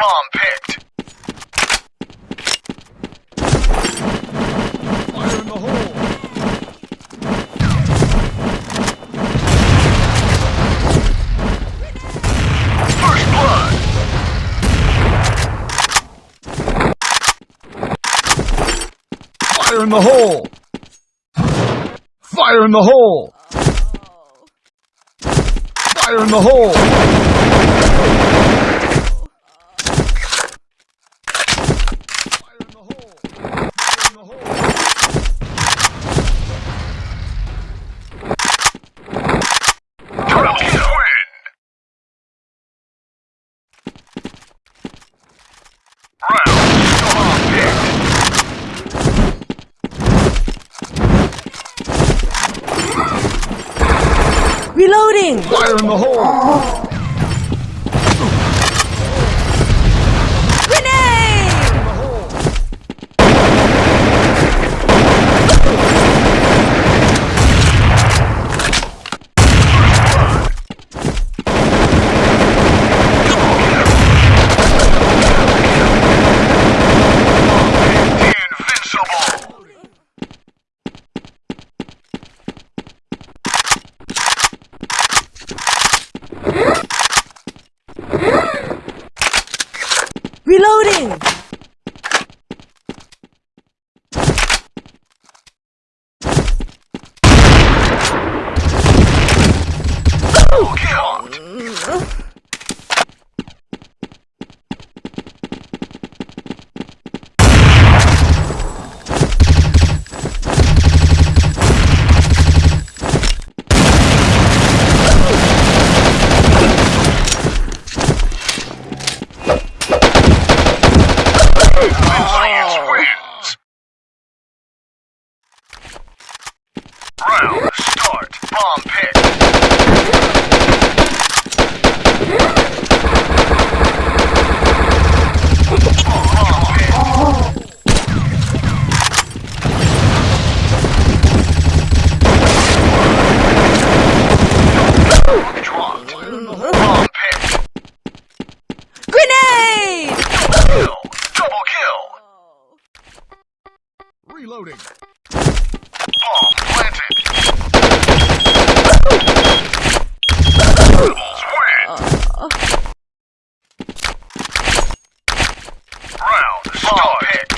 Bomb picked. Fire in the hole. Fire in the hole. Oh. Fire in the hole. Reloading! Fire in the hole! Reloading! Science wins. Round start. Bomb pit. Reloading. Oh, uh, uh. Round start. Oh,